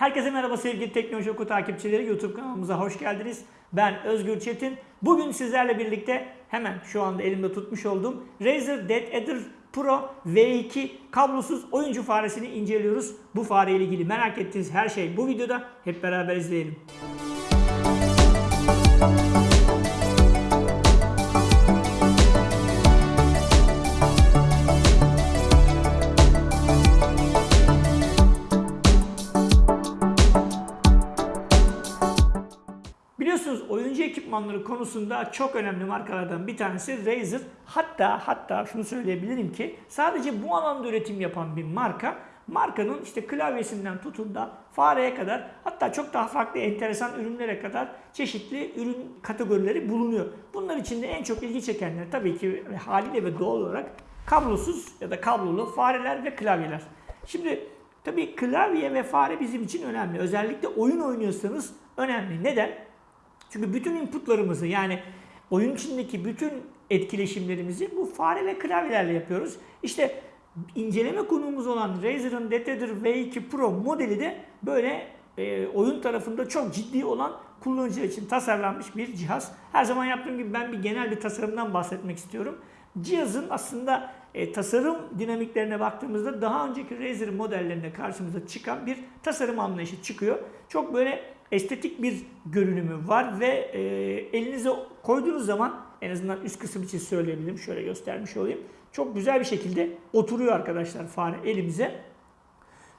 Herkese merhaba sevgili Teknoloji Oku takipçileri. YouTube kanalımıza hoş geldiniz. Ben Özgür Çetin. Bugün sizlerle birlikte hemen şu anda elimde tutmuş olduğum Razer Dead Adder Pro V2 kablosuz oyuncu faresini inceliyoruz. Bu fare ile ilgili merak ettiğiniz her şey bu videoda. Hep beraber izleyelim. Ekipmanları konusunda çok önemli markalardan bir tanesi Razer. Hatta hatta şunu söyleyebilirim ki sadece bu alanda üretim yapan bir marka. Markanın işte klavyesinden tutun da fareye kadar hatta çok daha farklı enteresan ürünlere kadar çeşitli ürün kategorileri bulunuyor. Bunlar içinde en çok ilgi çekenler tabii ki haliyle ve doğal olarak kablosuz ya da kablolu fareler ve klavyeler. Şimdi tabii klavye ve fare bizim için önemli. Özellikle oyun oynuyorsanız önemli. Neden? Çünkü bütün inputlarımızı yani oyun içindeki bütün etkileşimlerimizi bu fare ve klavyelerle yapıyoruz. İşte inceleme konuğumuz olan Razer'ın Dead V2 Pro modeli de böyle e, oyun tarafında çok ciddi olan kullanıcılar için tasarlanmış bir cihaz. Her zaman yaptığım gibi ben bir genel bir tasarımdan bahsetmek istiyorum. Cihazın aslında e, tasarım dinamiklerine baktığımızda daha önceki Razer modellerinde karşımıza çıkan bir tasarım anlayışı çıkıyor. Çok böyle estetik bir görünümü var ve e, elinize koyduğunuz zaman en azından üst kısım için söyleyebilirim. Şöyle göstermiş olayım. Çok güzel bir şekilde oturuyor arkadaşlar fare elimize.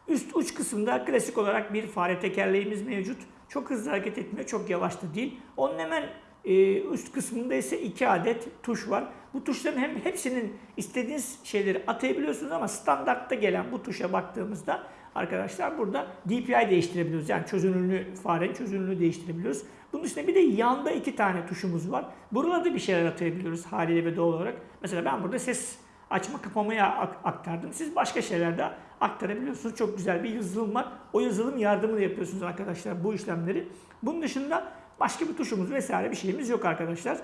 Üst uç kısımda klasik olarak bir fare tekerleğimiz mevcut. Çok hızlı hareket etmiyor, çok yavaş da değil. Onun hemen e, üst kısmında ise iki adet tuş var. Bu tuşların hem hepsinin istediğiniz şeyleri atayabiliyorsunuz ama standartta gelen bu tuşa baktığımızda arkadaşlar burada DPI değiştirebiliyoruz. Yani çözünürlüğü, farenin çözünürlüğünü değiştirebiliyoruz. Bunun dışında bir de yanda iki tane tuşumuz var. Buralarda bir şeyler atayabiliyoruz haliyle ve doğal olarak. Mesela ben burada ses açma kapamaya aktardım. Siz başka şeyler de aktarabiliyorsunuz. Çok güzel bir yazılım var. O yazılım yardımıyla yapıyorsunuz arkadaşlar bu işlemleri. Bunun dışında başka bir tuşumuz vesaire bir şeyimiz yok arkadaşlar.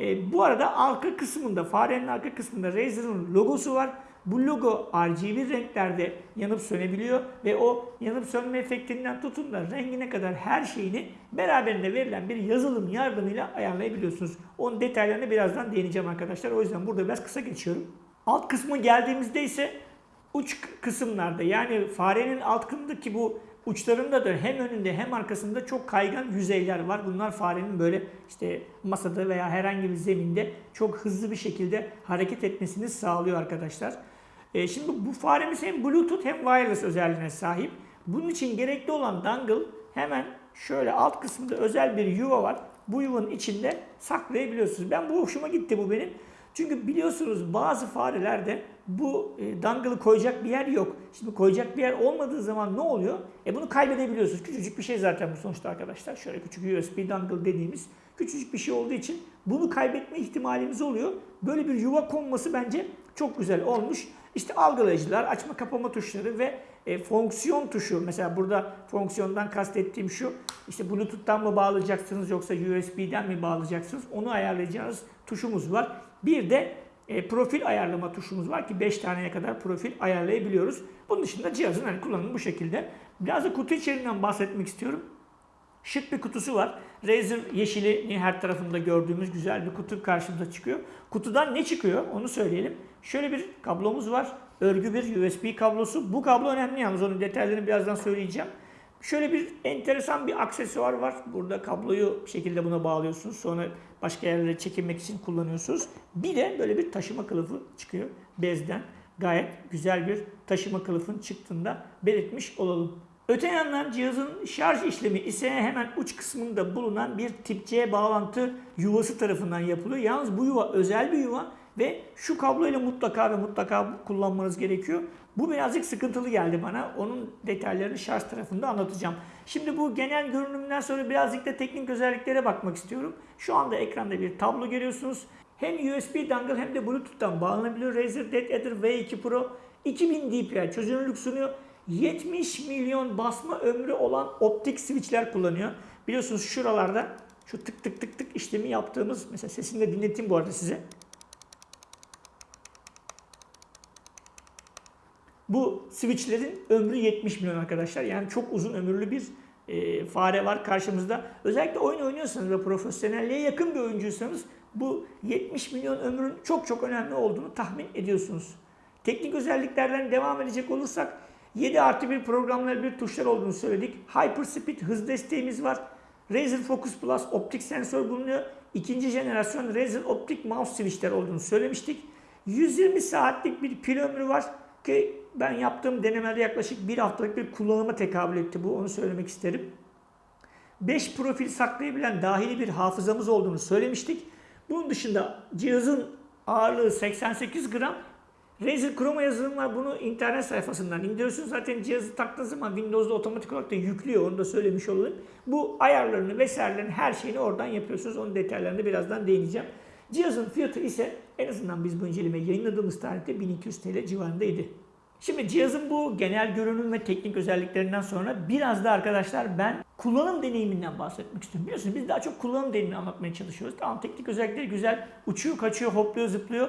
E, bu arada arka kısmında, farenin arka kısmında Razer'ın logosu var. Bu logo RGB renklerde yanıp sönebiliyor ve o yanıp sönme efektinden tutun da rengine kadar her şeyini beraberinde verilen bir yazılım yardımıyla ayarlayabiliyorsunuz. Onun detaylarına birazdan değineceğim arkadaşlar. O yüzden burada biraz kısa geçiyorum. Alt kısmı geldiğimizde ise uç kısımlarda yani farenin altındaki bu uçlarında da hem önünde hem arkasında çok kaygan yüzeyler var. Bunlar farenin böyle işte masada veya herhangi bir zeminde çok hızlı bir şekilde hareket etmesini sağlıyor arkadaşlar. E şimdi bu faremiz hem Bluetooth hem wireless özelliğine sahip. Bunun için gerekli olan dongle hemen şöyle alt kısmında özel bir yuva var. Bu yuvanın içinde saklayabiliyorsunuz. Ben bu hoşuma gitti bu benim. Çünkü biliyorsunuz bazı farelerde bu e, dangle'ı koyacak bir yer yok. Şimdi koyacak bir yer olmadığı zaman ne oluyor? E bunu kaybedebiliyorsunuz. Küçücük bir şey zaten bu sonuçta arkadaşlar. Şöyle küçük USB dangle dediğimiz küçücük bir şey olduğu için bunu kaybetme ihtimalimiz oluyor. Böyle bir yuva konması bence çok güzel olmuş. İşte algılayıcılar, açma kapama tuşları ve e, fonksiyon tuşu. Mesela burada fonksiyondan kastettiğim şu. İşte Bluetooth'tan mı bağlayacaksınız yoksa USB'den mi bağlayacaksınız? Onu ayarlayacağınız tuşumuz var. Bir de e, profil ayarlama tuşumuz var ki 5 taneye kadar profil ayarlayabiliyoruz. Bunun dışında cihazın hani kullanımı bu şekilde. Biraz da kutu içeriğinden bahsetmek istiyorum. Şık bir kutusu var. Razer yeşili her tarafında gördüğümüz güzel bir kutu karşımıza çıkıyor. Kutudan ne çıkıyor onu söyleyelim. Şöyle bir kablomuz var. Örgü bir USB kablosu. Bu kablo önemli yalnız onun detaylarını birazdan söyleyeceğim. Şöyle bir enteresan bir aksesuar var. Burada kabloyu bir şekilde buna bağlıyorsunuz. Sonra başka yerlere çekinmek için kullanıyorsunuz. Bir de böyle bir taşıma kılıfı çıkıyor bezden. Gayet güzel bir taşıma kılıfın çıktığında belirtmiş olalım. Öte yandan cihazın şarj işlemi ise hemen uç kısmında bulunan bir tip C bağlantı yuvası tarafından yapılıyor. Yalnız bu yuva özel bir yuva ve şu kabloyla mutlaka ve mutlaka kullanmanız gerekiyor. Bu birazcık sıkıntılı geldi bana. Onun detaylarını şarj tarafında anlatacağım. Şimdi bu genel görünümden sonra birazcık da teknik özelliklere bakmak istiyorum. Şu anda ekranda bir tablo görüyorsunuz. Hem USB dongle hem de Bluetooth'tan bağlanabiliyor. Razer Dead Adder V2 Pro 2000 dpi çözünürlük sunuyor. 70 milyon basma ömrü olan optik switchler kullanıyor. Biliyorsunuz şuralarda şu tık tık tık tık işlemi yaptığımız mesela sesini de dinleteyim bu arada size. Bu switchlerin ömrü 70 milyon arkadaşlar. Yani çok uzun ömürlü bir e, fare var karşımızda. Özellikle oyun oynuyorsanız ve profesyonelliğe yakın bir oyuncuysanız bu 70 milyon ömrün çok çok önemli olduğunu tahmin ediyorsunuz. Teknik özelliklerden devam edecek olursak 7 artı 1 programları bir tuşlar olduğunu söyledik. Hyperspeed hız desteğimiz var. Razer Focus Plus optik sensör bulunuyor. İkinci jenerasyon Razer optik mouse switchler olduğunu söylemiştik. 120 saatlik bir pil ömrü var ki ben yaptığım denemelerde yaklaşık bir haftalık bir kullanıma tekabül etti bu onu söylemek isterim. 5 profil saklayabilen dahili bir hafızamız olduğunu söylemiştik. Bunun dışında cihazın ağırlığı 88 gram. Razer Chroma yazılım var. Bunu internet sayfasından indiriyorsunuz. Zaten cihazı taktığınız zaman Windows'da otomatik olarak da yüklüyor. Onu da söylemiş olayım. Bu ayarlarını vesairelerini her şeyini oradan yapıyorsunuz. Onun detaylarını birazdan değineceğim. Cihazın fiyatı ise en azından biz bu incelemeyi yayınladığımız tarihte 1200 TL civarındaydı. Şimdi cihazın bu genel görünüm ve teknik özelliklerinden sonra biraz da arkadaşlar ben kullanım deneyiminden bahsetmek istiyorum. Biliyorsunuz biz daha çok kullanım deneyimini anlatmaya çalışıyoruz. Tamam teknik özellikleri güzel, uçuyor, kaçıyor, hopluyor, zıplıyor.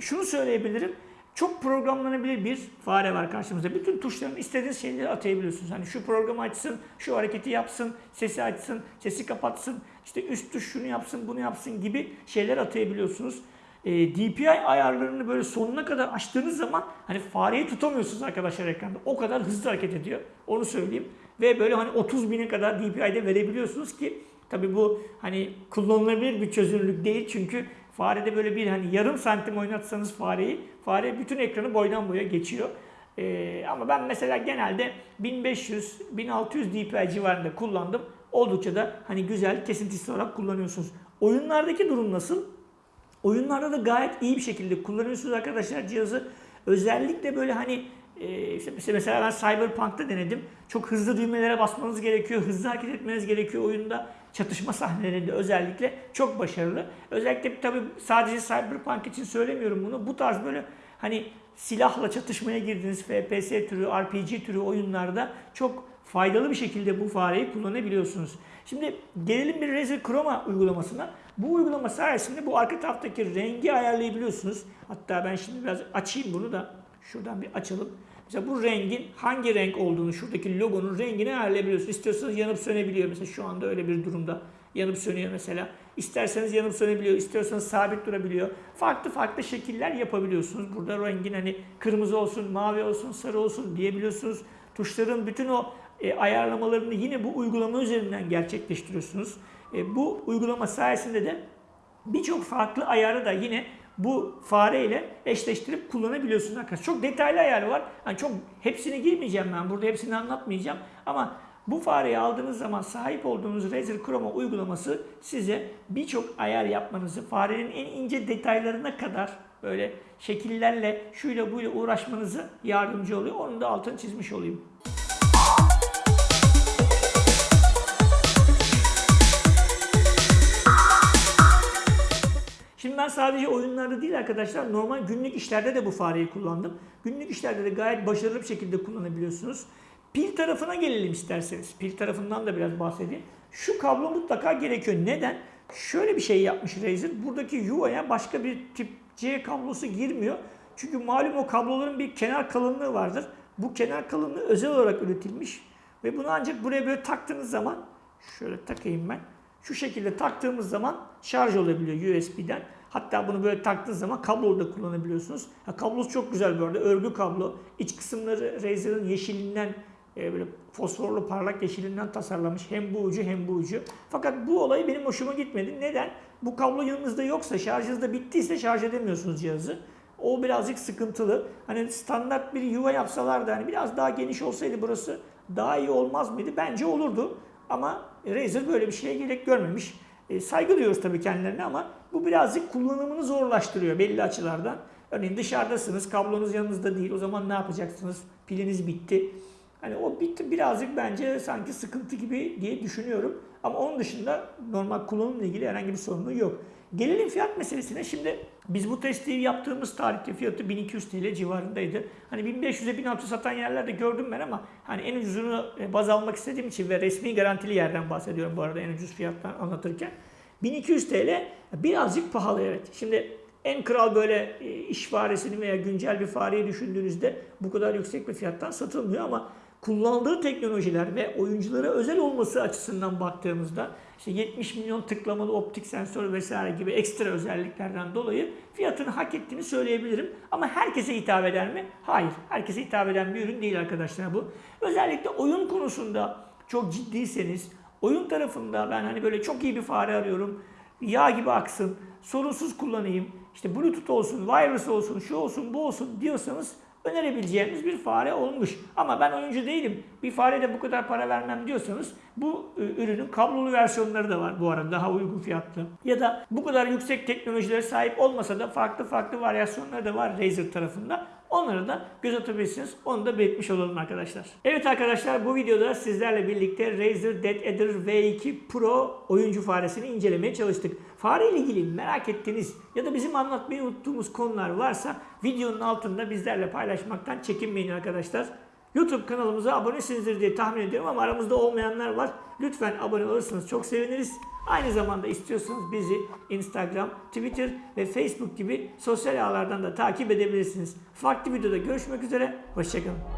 Şunu söyleyebilirim. Çok programlanabilir bir fare var karşımızda. Bütün tuşların istediğiniz şeyleri atayabiliyorsunuz. Hani şu programı açsın, şu hareketi yapsın, sesi açsın, sesi kapatsın, işte üst tuş şunu yapsın, bunu yapsın gibi şeyler atayabiliyorsunuz. E, DPI ayarlarını böyle sonuna kadar açtığınız zaman hani fareyi tutamıyorsunuz arkadaşlar ekranda. O kadar hızlı hareket ediyor. Onu söyleyeyim. Ve böyle hani 30 bine kadar DPI'de verebiliyorsunuz ki tabi bu hani kullanılabilir bir çözünürlük değil çünkü farede böyle bir hani yarım santim oynatsanız fareyi fare bütün ekranı boydan boya geçiyor. Ee, ama ben mesela genelde 1500-1600 DPI civarında kullandım. Oldukça da hani güzel kesintisiz olarak kullanıyorsunuz. Oyunlardaki durum nasıl? Oyunlarda da gayet iyi bir şekilde kullanıyorsunuz arkadaşlar cihazı. Özellikle böyle hani e, işte mesela ben Cyberpunk'ta denedim. Çok hızlı düğmelere basmanız gerekiyor. Hızlı hareket etmeniz gerekiyor oyunda. Çatışma sahnelerinde özellikle çok başarılı. Özellikle tabii sadece Cyberpunk için söylemiyorum bunu. Bu tarz böyle hani silahla çatışmaya girdiğiniz FPS türü, RPG türü oyunlarda çok faydalı bir şekilde bu fareyi kullanabiliyorsunuz. Şimdi gelelim bir Razer Chroma uygulamasına. Bu uygulama sayesinde bu arka taraftaki rengi ayarlayabiliyorsunuz. Hatta ben şimdi biraz açayım bunu da. Şuradan bir açalım. Mesela bu rengin hangi renk olduğunu, şuradaki logonun rengini ayarlayabiliyorsunuz. İstiyorsanız yanıp sönebiliyor. Mesela şu anda öyle bir durumda. Yanıp sönüyor mesela. İsterseniz yanıp sönebiliyor, istiyorsanız sabit durabiliyor. Farklı farklı şekiller yapabiliyorsunuz. Burada rengin hani kırmızı olsun, mavi olsun, sarı olsun diyebiliyorsunuz. Tuşların bütün o e, ayarlamalarını yine bu uygulama üzerinden gerçekleştiriyorsunuz. E, bu uygulama sayesinde de birçok farklı ayarı da yine bu fare ile eşleştirip kullanabiliyorsunuz arkadaşlar. Çok detaylı ayarı var. Yani çok hepsini girmeyeceğim ben burada hepsini anlatmayacağım ama bu fareyi aldığınız zaman sahip olduğunuz Razer Chroma uygulaması size birçok ayar yapmanızı, farenin en ince detaylarına kadar böyle şekillerle şuyla buyla uğraşmanızı yardımcı oluyor. Onun da altını çizmiş olayım. Sadece oyunlarda değil arkadaşlar normal günlük işlerde de bu fareyi kullandım. Günlük işlerde de gayet başarılı bir şekilde kullanabiliyorsunuz. Pil tarafına gelelim isterseniz. Pil tarafından da biraz bahsedeyim. Şu kablo mutlaka gerekiyor. Neden? Şöyle bir şey yapmış Razer. Buradaki yuvaya başka bir tip C kablosu girmiyor. Çünkü malum o kabloların bir kenar kalınlığı vardır. Bu kenar kalınlığı özel olarak üretilmiş. Ve bunu ancak buraya böyle taktığınız zaman şöyle takayım ben. Şu şekilde taktığımız zaman şarj olabiliyor USB'den. Hatta bunu böyle taktığınız zaman kablo da kullanabiliyorsunuz. Ha, kablosu çok güzel bu arada. Örgü kablo. İç kısımları Razer'ın yeşilinden e, böyle fosforlu parlak yeşilinden tasarlamış. Hem bu ucu hem bu ucu. Fakat bu olay benim hoşuma gitmedi. Neden? Bu kablo yanınızda yoksa, şarjınız da bittiyse şarj edemiyorsunuz cihazı. O birazcık sıkıntılı. Hani standart bir yuva yapsalardı hani biraz daha geniş olsaydı burası daha iyi olmaz mıydı? Bence olurdu. Ama Razer böyle bir şeye gerek görmemiş. E, saygı duyuyoruz tabii kendilerine ama bu birazcık kullanımını zorlaştırıyor belli açılardan. Örneğin dışarıdasınız, kablonuz yanınızda değil. O zaman ne yapacaksınız? Piliniz bitti. Hani o bitti birazcık bence sanki sıkıntı gibi diye düşünüyorum. Ama onun dışında normal kullanımla ilgili herhangi bir sorunu yok. Gelelim fiyat meselesine. Şimdi biz bu testi yaptığımız tarihte fiyatı 1200 TL civarındaydı. Hani 1500'e 1600 satan yerlerde gördüm ben ama hani en ucuzunu e, baz almak istediğim için ve resmi garantili yerden bahsediyorum bu arada en ucuz fiyattan anlatırken. 1200 TL birazcık pahalı evet. Şimdi en kral böyle e, iş faresini veya güncel bir fareyi düşündüğünüzde bu kadar yüksek bir fiyattan satılmıyor ama kullandığı teknolojiler ve oyunculara özel olması açısından baktığımızda işte 70 milyon tıklamalı optik sensör vesaire gibi ekstra özelliklerden dolayı fiyatını hak ettiğini söyleyebilirim. Ama herkese hitap eder mi? Hayır. Herkese hitap eden bir ürün değil arkadaşlar bu. Özellikle oyun konusunda çok ciddiyseniz oyun tarafında ben hani böyle çok iyi bir fare arıyorum. Yağ gibi aksın, sorunsuz kullanayım, işte bluetooth olsun, wireless olsun, şu olsun, bu olsun diyorsanız önerebileceğimiz bir fare olmuş. Ama ben oyuncu değilim. Bir farede bu kadar para vermem diyorsanız bu ürünün kablolu versiyonları da var bu arada daha uygun fiyatlı. Ya da bu kadar yüksek teknolojilere sahip olmasa da farklı farklı varyasyonları da var Razer tarafında. Onları da göz atabilirsiniz. Onu da belirtmiş olalım arkadaşlar. Evet arkadaşlar bu videoda sizlerle birlikte Razer Dead Adder V2 Pro oyuncu faresini incelemeye çalıştık. Fare ile ilgili merak ettiğiniz ya da bizim anlatmayı unuttuğumuz konular varsa videonun altında bizlerle paylaşmaktan çekinmeyin arkadaşlar. YouTube kanalımıza abonesinizdir diye tahmin ediyorum ama aramızda olmayanlar var. Lütfen abone olursanız çok seviniriz. Aynı zamanda istiyorsanız bizi Instagram, Twitter ve Facebook gibi sosyal ağlardan da takip edebilirsiniz. Farklı videoda görüşmek üzere. Hoşçakalın.